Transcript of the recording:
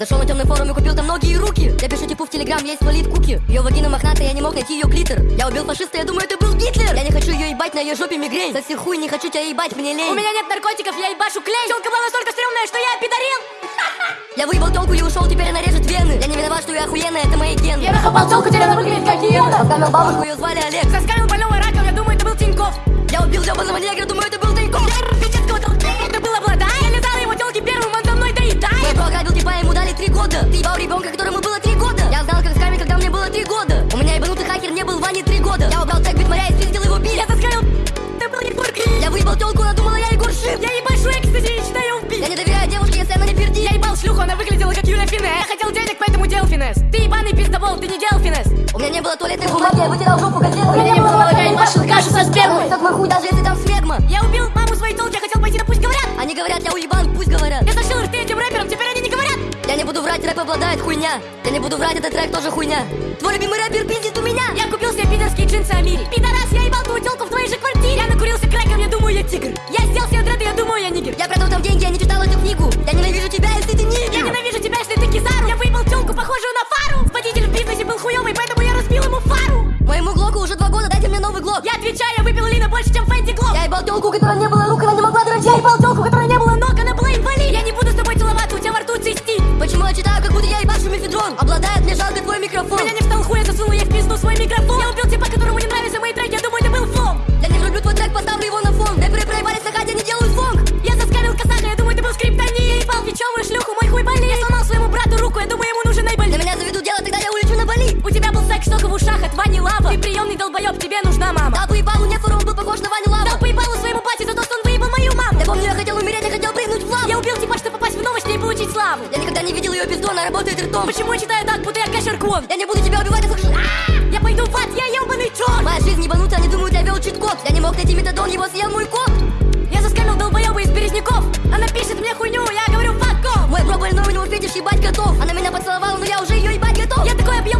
Зашел на темный форум и купил там ноги и руки. Я пишу типу в телеграм, есть валит куки. Ее вагина мохнатая, я не мог найти ее клитор. Я убил фашиста, я думаю, это был Гитлер. Я не хочу ее ебать, на ее жопе мигрень. За всех хуй не хочу тебя ебать, мне лень. У меня нет наркотиков, я ебашу клей. Телка была настолько стрёмная, что я пидорил Я выебал телку и ушел, теперь она режет вены. Я не виноват, что я охуенная, это мои гены. Я нахапал телку, теперь она выглядит как гиена Обкамил бабушку, ее звали Олег. Заскамил больного раком, я думаю, это был Тиньков Я убил ебаного негра, думаю, это был Тайков Финес. Я хотел денег, поэтому делал финес. Ты ебаный пиздобол, ты не делал финес. У меня не было туалетной бумаги, я вытирал жопу газетой У меня не было молока, я ебашил кашу со спермой Как мой хуй, даже если там смегма. Я убил маму своей телки, я хотел пойти на пусть говорят. Они говорят, я уебан, пусть говорят. Я зашил рты этим рэперам, теперь они не говорят. Я не буду врать, рэп обладает хуйня. Я не буду врать, этот трек тоже хуйня. Твой любимый рэпер пиздит у меня. Я купил себе пидорские джинсы Амири. Пидорас, я ебал больше, чем Фэнди Глок Я ебал телку, у которой не было рук, она не могла дрочить Я ебал телку, у которой не было ног, она была инвалид Я не буду с тобой целоваться, у тебя во рту цистит. Почему я читаю, как будто я ебашу мефедрон Обладает мне жалко твой микрофон. Меня не встал хуй, я засунул ей в пизду свой микрофон. Я убил типа, которому не нравятся мои треки, я думаю, это был флом. Я не врублю твой трек, поставлю его на фон. Рэперы проебались на хате, не делают звонк. Я заскамил косаха, я думаю, это был скриптони Я ебал. Бичевую шлюху, мой хуй болит? Я сломал своему брату руку, я думаю, ему нужен На айболит меня заведут дело, тогда я улечу на Бали. У тебя был секс только в ушах от славу. Я никогда не видел ее без дона, работает ртом. Почему я читаю так, будто я косерком? Я не буду тебя убивать, это а Я пойду в ад, я ебаный черт! Моя жизнь ебанута, они думают, я вел чит-код. Я не мог найти метадон, его съел мой кот. Я заскамил долбоеба из березняков. Она пишет мне хуйню, я говорю факов. Мой пробовали новый, но фетиш ебать готов. Она меня поцеловала, но я уже ее ебать готов. Я такой объем